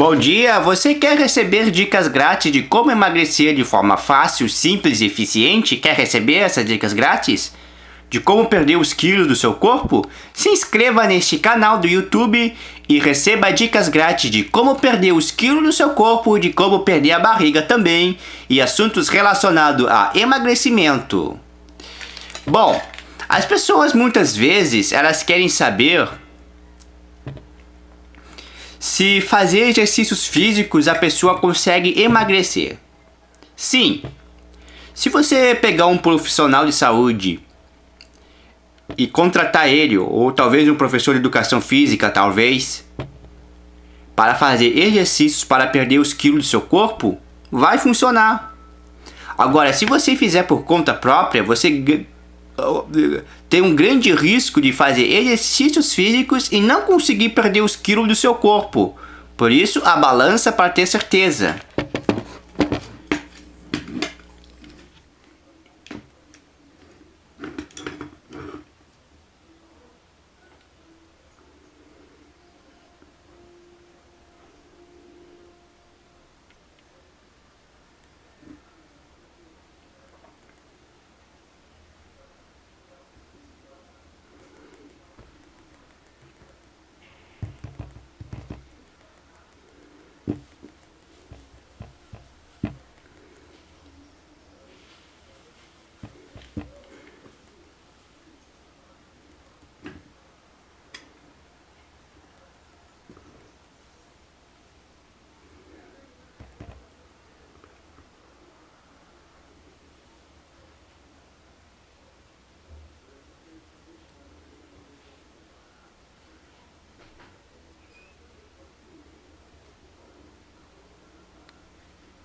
Bom dia, você quer receber dicas grátis de como emagrecer de forma fácil, simples e eficiente? Quer receber essas dicas grátis? De como perder os quilos do seu corpo? Se inscreva neste canal do YouTube e receba dicas grátis de como perder os quilos do seu corpo, de como perder a barriga também e assuntos relacionados a emagrecimento. Bom, as pessoas muitas vezes elas querem saber se fazer exercícios físicos a pessoa consegue emagrecer. Sim, se você pegar um profissional de saúde e contratar ele, ou talvez um professor de educação física, talvez, para fazer exercícios para perder os quilos do seu corpo, vai funcionar. Agora, se você fizer por conta própria, você tem um grande risco de fazer exercícios físicos e não conseguir perder os quilos do seu corpo. Por isso, a balança para ter certeza.